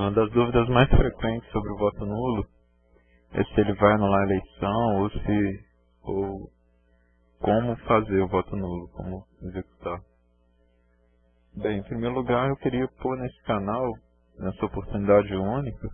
uma das dúvidas mais frequentes sobre o voto nulo é se ele vai anular a eleição ou se ou como fazer o voto nulo, como executar. Bem, em primeiro lugar eu queria pôr nesse canal, nessa oportunidade única,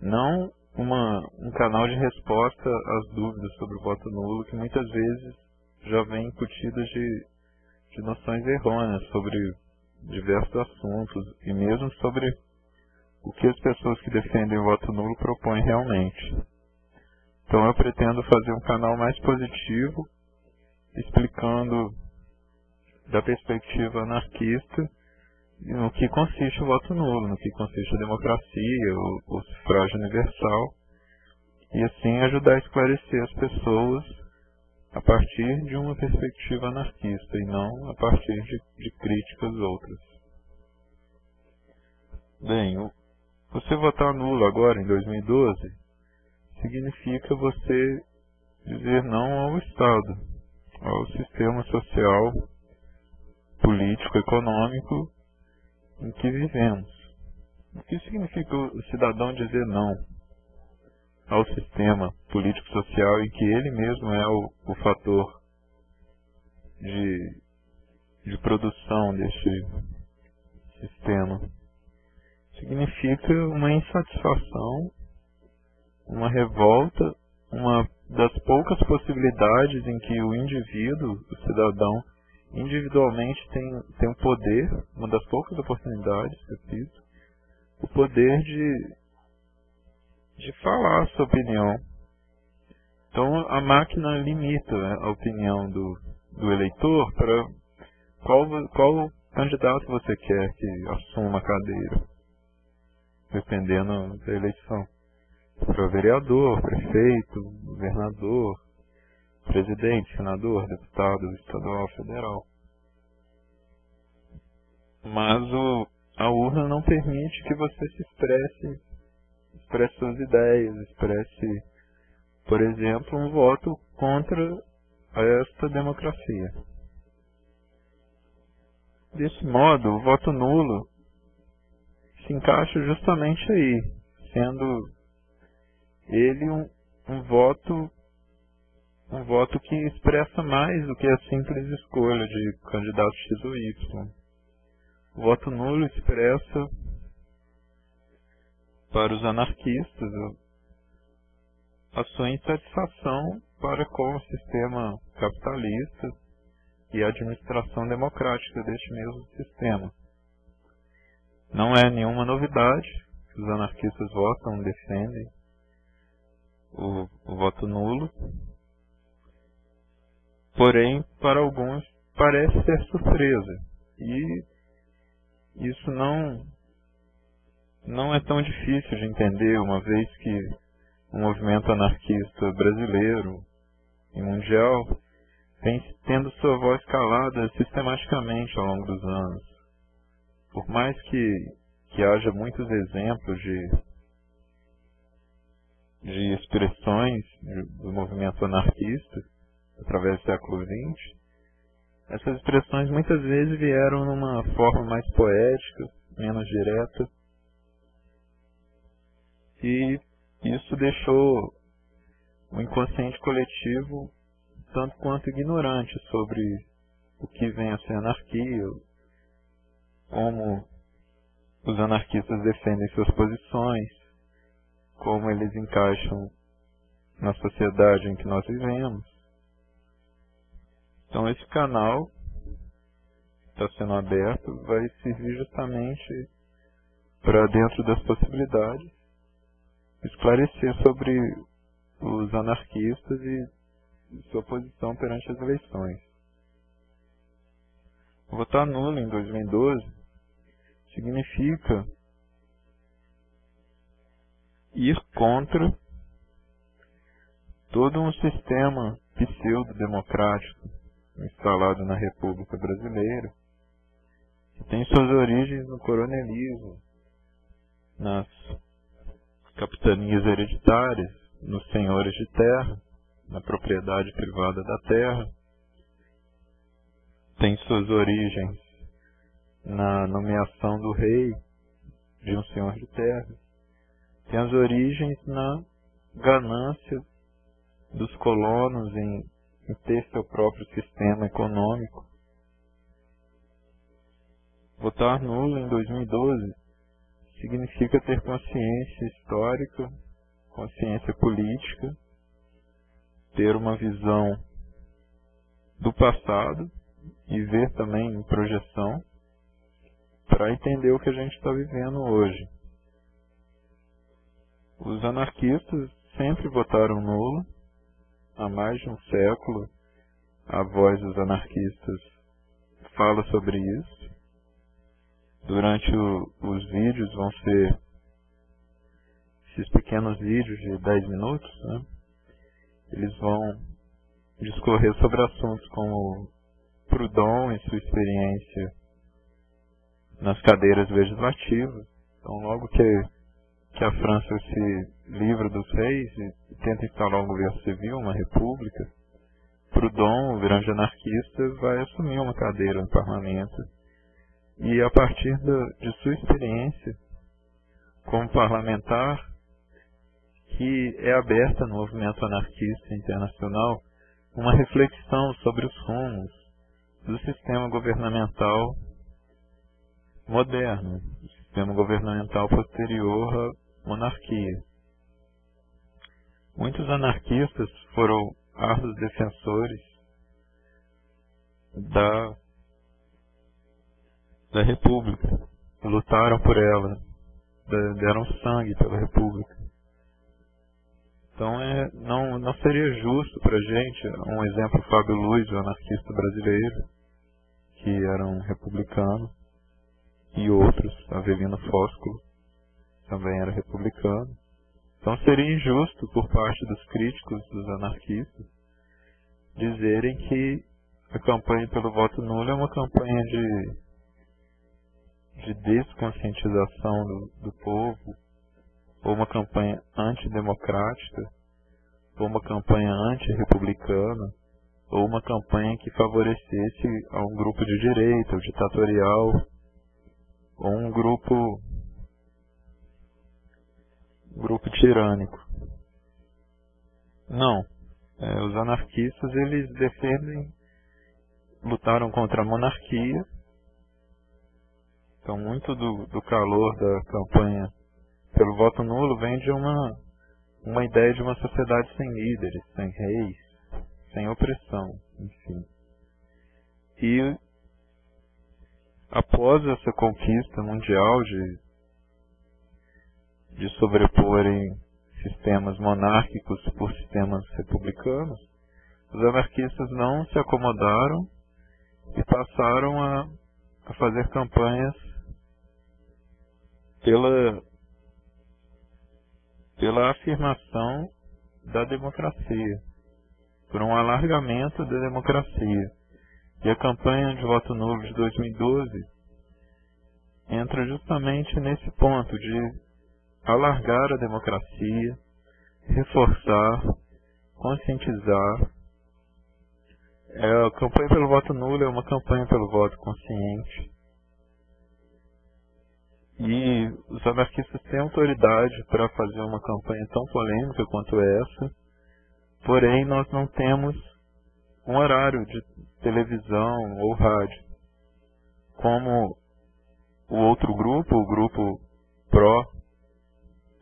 não uma, um canal de resposta às dúvidas sobre o voto nulo que muitas vezes já vem incutidas de, de noções errôneas sobre diversos assuntos e mesmo sobre o que as pessoas que defendem o voto nulo propõem realmente. Então eu pretendo fazer um canal mais positivo, explicando da perspectiva anarquista no que consiste o voto nulo, no que consiste a democracia, o, o sufrágio universal, e assim ajudar a esclarecer as pessoas a partir de uma perspectiva anarquista e não a partir de, de críticas outras. Bem, você votar nulo agora em 2012 significa você dizer não ao Estado, ao sistema social, político, econômico em que vivemos. O que significa o cidadão dizer não ao sistema político-social em que ele mesmo é o, o fator de, de produção deste sistema? Significa uma insatisfação, uma revolta, uma das poucas possibilidades em que o indivíduo, o cidadão, individualmente tem, tem o poder, uma das poucas oportunidades, repito, o poder de, de falar a sua opinião. Então a máquina limita né, a opinião do, do eleitor para qual, qual candidato você quer que assuma a cadeira dependendo da eleição. Para vereador, prefeito, governador, presidente, senador, deputado estadual, federal. Mas o, a urna não permite que você se expresse, expresse suas ideias, expresse, por exemplo, um voto contra esta democracia. Desse modo, o voto nulo se encaixa justamente aí, sendo ele um, um voto um voto que expressa mais do que a simples escolha de candidato X ou Y. O voto nulo expressa para os anarquistas a sua insatisfação para com o sistema capitalista e a administração democrática deste mesmo sistema. Não é nenhuma novidade que os anarquistas votam, defendem o, o voto nulo. Porém, para alguns parece ser surpresa. E isso não não é tão difícil de entender, uma vez que o movimento anarquista brasileiro e mundial vem tendo sua voz calada sistematicamente ao longo dos anos por mais que, que haja muitos exemplos de, de expressões do movimento anarquista através do século XX, essas expressões muitas vezes vieram numa forma mais poética, menos direta, e isso deixou o inconsciente coletivo tanto quanto ignorante sobre o que vem a ser anarquia, como os anarquistas defendem suas posições, como eles encaixam na sociedade em que nós vivemos. Então esse canal está sendo aberto vai servir justamente para dentro das possibilidades esclarecer sobre os anarquistas e sua posição perante as eleições. Votar nulo em 2012 significa ir contra todo um sistema pseudo-democrático instalado na República Brasileira, que tem suas origens no coronelismo, nas capitanias hereditárias, nos senhores de terra, na propriedade privada da terra, tem suas origens na nomeação do rei de um senhor de terra, tem as origens na ganância dos colonos em, em ter seu próprio sistema econômico. Votar nulo em 2012 significa ter consciência histórica, consciência política, ter uma visão do passado e ver também em projeção para entender o que a gente está vivendo hoje. Os anarquistas sempre votaram nulo, há mais de um século a voz dos anarquistas fala sobre isso. Durante o, os vídeos vão ser esses pequenos vídeos de 10 minutos, né? eles vão discorrer sobre assuntos como Proudhon e sua experiência nas cadeiras legislativas. Então, logo que, que a França se livra dos reis e tenta instalar um governo civil, uma república, Proudhon, o grande anarquista, vai assumir uma cadeira no parlamento e, a partir de sua experiência como parlamentar, que é aberta no movimento anarquista internacional, uma reflexão sobre os rumos do sistema governamental moderno, sistema governamental posterior à monarquia. Muitos anarquistas foram árduos defensores da, da República, lutaram por ela, deram sangue pela República. Então é, não, não seria justo para gente, um exemplo Fábio Luiz, o anarquista brasileiro, que era um republicano, e outros, Avelino Fósculo, também era republicano. Então seria injusto por parte dos críticos, dos anarquistas, dizerem que a campanha pelo voto nulo é uma campanha de, de desconscientização do, do povo, ou uma campanha antidemocrática, ou uma campanha antirrepublicana, ou uma campanha que favorecesse a um grupo de direita, ou ditatorial, um grupo grupo tirânico. Não. É, os anarquistas eles defendem, lutaram contra a monarquia. Então muito do, do calor da campanha pelo voto nulo vem de uma, uma ideia de uma sociedade sem líderes, sem reis, sem opressão, enfim. E após essa conquista mundial de, de sobreporem sistemas monárquicos por sistemas republicanos, os anarquistas não se acomodaram e passaram a, a fazer campanhas pela, pela afirmação da democracia, por um alargamento da democracia. E a campanha de voto nulo de 2012 entra justamente nesse ponto de alargar a democracia, reforçar, conscientizar. É, a campanha pelo voto nulo é uma campanha pelo voto consciente. E os anarquistas têm autoridade para fazer uma campanha tão polêmica quanto essa, porém nós não temos um horário de televisão ou rádio. Como o outro grupo, o grupo pró,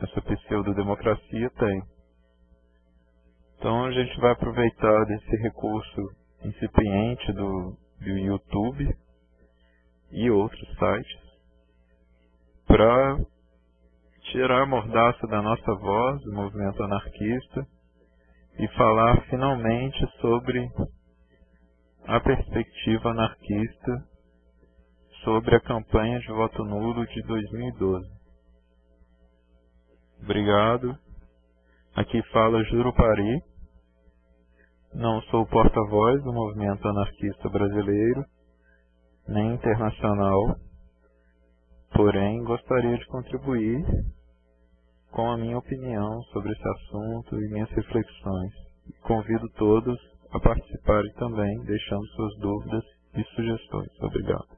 essa pseudo-democracia tem. Então a gente vai aproveitar desse recurso incipiente do, do YouTube e outros sites para tirar a mordaça da nossa voz, do movimento anarquista, e falar finalmente sobre a perspectiva anarquista sobre a campanha de voto nulo de 2012. Obrigado. Aqui fala Jurupari. Não sou porta-voz do movimento anarquista brasileiro, nem internacional, porém gostaria de contribuir com a minha opinião sobre esse assunto e minhas reflexões. Convido todos a participarem também, deixando suas dúvidas e sugestões. Obrigado.